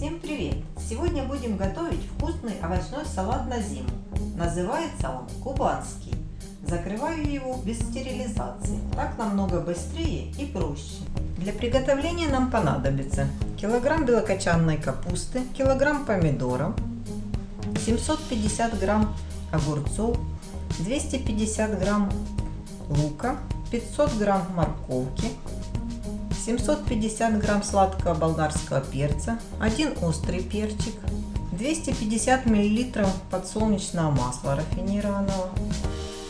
Всем привет! Сегодня будем готовить вкусный овощной салат на зиму. Называется он кубанский. Закрываю его без стерилизации. Так намного быстрее и проще. Для приготовления нам понадобится килограмм белокочанной капусты, килограмм помидоров, 750 грамм огурцов, 250 грамм лука, 500 грамм морковки, 750 грамм сладкого болгарского перца, 1 острый перчик, 250 миллилитров подсолнечного масла рафинированного,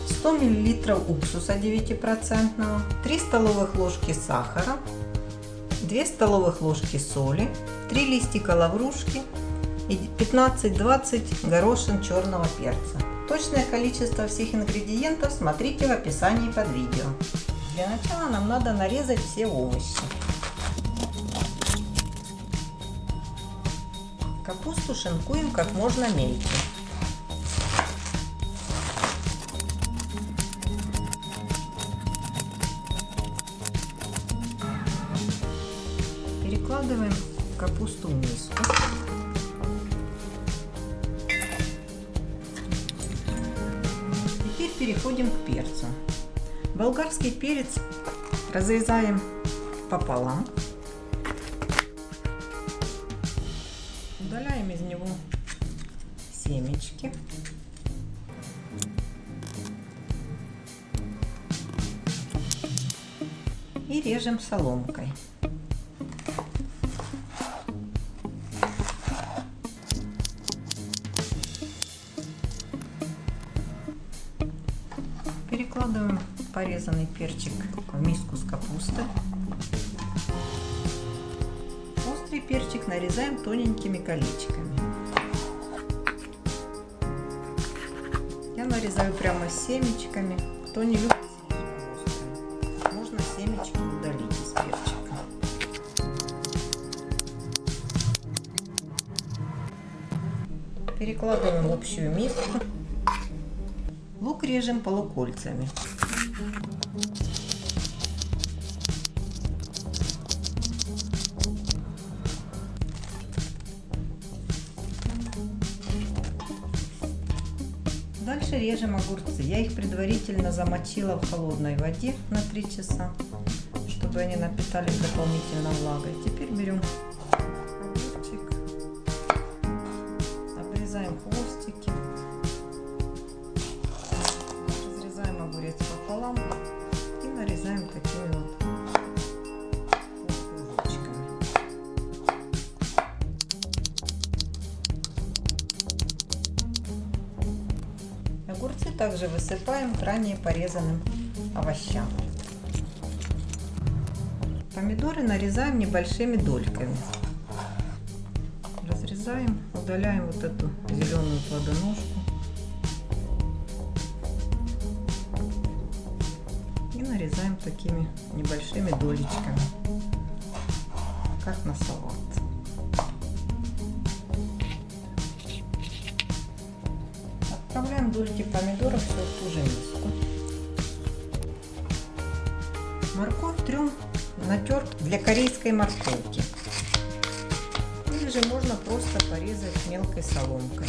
100 миллилитров уксуса 9%, 3 столовых ложки сахара, 2 столовых ложки соли, 3 листика лаврушки и 15-20 горошин черного перца. Точное количество всех ингредиентов смотрите в описании под видео. Для начала нам надо нарезать все овощи. Капусту шинкуем как можно мельче. Перекладываем капусту в миску. Теперь переходим к перцу. Болгарский перец разрезаем пополам. Удаляем из него семечки. И режем соломкой. Перекладываем порезанный перчик в миску с капустой. Острый перчик нарезаем тоненькими колечками. Я нарезаю прямо семечками. Кто не любит острый, можно семечки удалить из перчика. Перекладываем в общую миску. Лук режем полукольцами. Дальше режем огурцы. Я их предварительно замочила в холодной воде на 3 часа, чтобы они напитались дополнительно влагой. Теперь берем такими вот. Огурцы также высыпаем к ранее порезанным овощам. Помидоры нарезаем небольшими дольками. Разрезаем, удаляем вот эту зеленую плодоножку. И нарезаем такими небольшими долечками, как на салат. Отправляем дольки помидоров все в ту же миску. Морковь трем натер для корейской морковки. Или же можно просто порезать мелкой соломкой.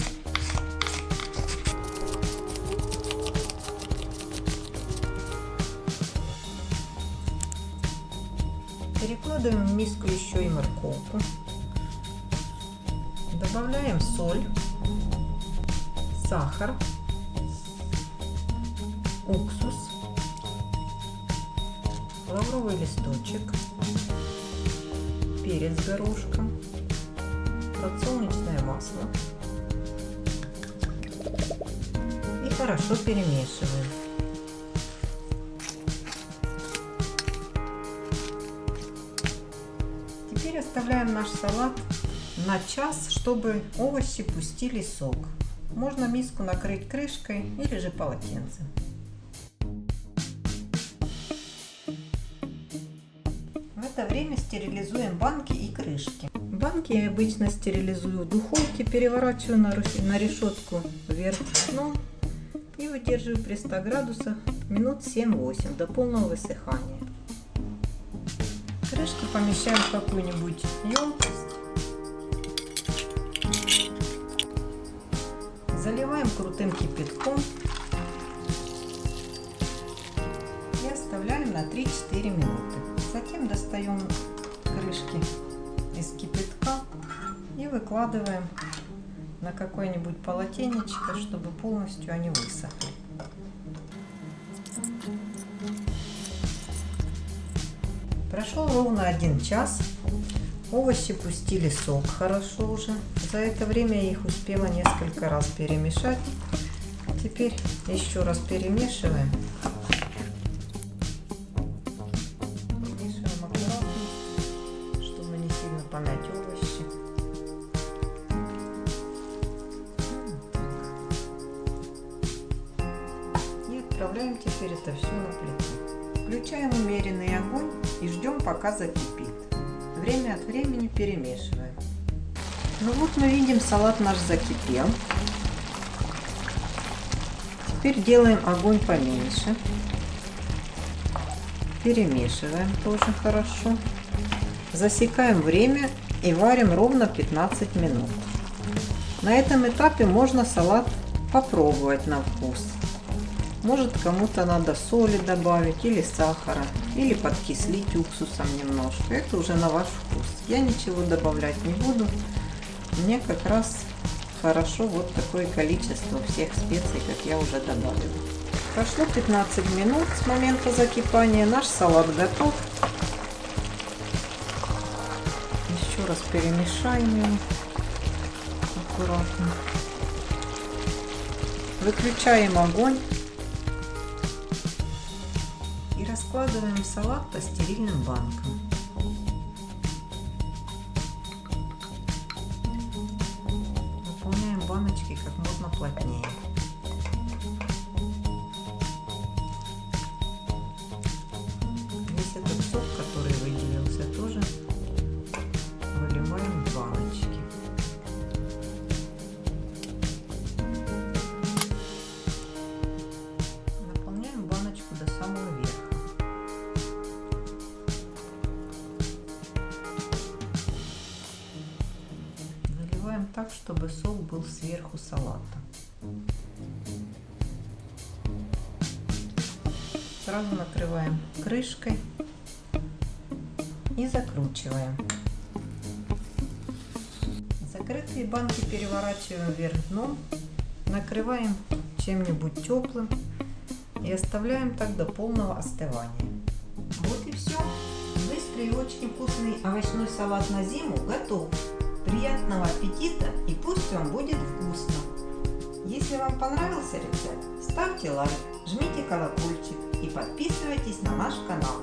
Перекладываем в миску еще и морковку. Добавляем соль сахар, уксус, лавровый листочек, перец горошком, подсолнечное масло и хорошо перемешиваем. Теперь оставляем наш салат на час, чтобы овощи пустили сок. Можно миску накрыть крышкой или же полотенцем. В это время стерилизуем банки и крышки. Банки я обычно стерилизую в духовке, переворачиваю на решетку вверх дном и выдерживаю при 100 градусах минут 7-8 до полного высыхания крышку помещаем в какую-нибудь емкость. Заливаем крутым кипятком. И оставляем на 3-4 минуты. Затем достаем крышки из кипятка и выкладываем на какое-нибудь полотенечко, чтобы полностью они высохли. Прошел ровно один час. Овощи пустили сок хорошо уже. За это время я их успела несколько раз перемешать. Теперь еще раз перемешиваем. Перемешиваем аккуратно, чтобы не сильно помять овощи. И отправляем теперь это все на плиту. Включаем умеренный огонь и ждем пока закипит. Время от времени перемешиваем. Ну вот мы видим, салат наш закипел. Теперь делаем огонь поменьше. Перемешиваем тоже хорошо. Засекаем время и варим ровно 15 минут. На этом этапе можно салат попробовать на вкус. Может кому-то надо соли добавить или сахара, или подкислить уксусом немножко. Это уже на ваш вкус. Я ничего добавлять не буду. Мне как раз хорошо вот такое количество всех специй, как я уже добавила. Прошло 15 минут с момента закипания. Наш салат готов. Еще раз перемешаем его аккуратно. Выключаем огонь. И раскладываем салат по стерильным банкам. Наполняем баночки как можно плотнее. Так, чтобы сок был сверху салата. Сразу накрываем крышкой и закручиваем. Закрытые банки переворачиваем вверх дном, накрываем чем-нибудь теплым и оставляем так до полного остывания. Вот и все. Быстрый и очень вкусный овощной салат на зиму готов. Приятного аппетита и пусть вам будет вкусно. Если вам понравился рецепт, ставьте лайк, жмите колокольчик и подписывайтесь на наш канал.